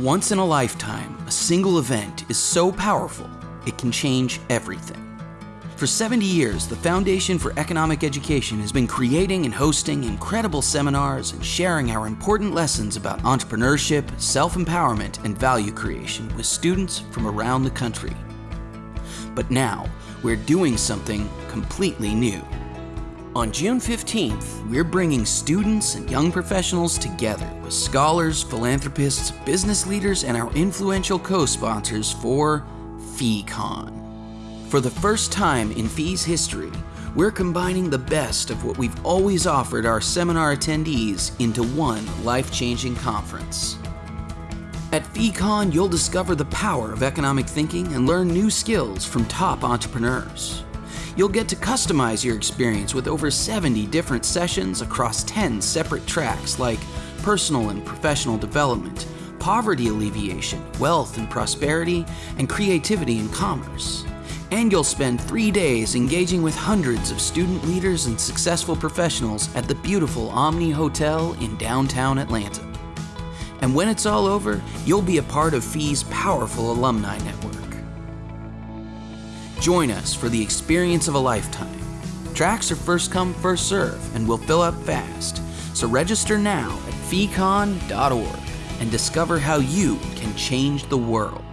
Once in a lifetime, a single event is so powerful, it can change everything. For 70 years, the Foundation for Economic Education has been creating and hosting incredible seminars and sharing our important lessons about entrepreneurship, self-empowerment, and value creation with students from around the country. But now, we're doing something completely new. On June 15th, we're bringing students and young professionals together with scholars, philanthropists, business leaders, and our influential co-sponsors for FeeCon. For the first time in FEE's history, we're combining the best of what we've always offered our seminar attendees into one life-changing conference. At FeeCon, you'll discover the power of economic thinking and learn new skills from top entrepreneurs. You'll get to customize your experience with over 70 different sessions across 10 separate tracks like personal and professional development, poverty alleviation, wealth and prosperity, and creativity and commerce. And you'll spend three days engaging with hundreds of student leaders and successful professionals at the beautiful Omni Hotel in downtown Atlanta. And when it's all over, you'll be a part of FEE's powerful alumni network. Join us for the experience of a lifetime. Tracks are first come, first serve, and will fill up fast. So register now at feecon.org and discover how you can change the world.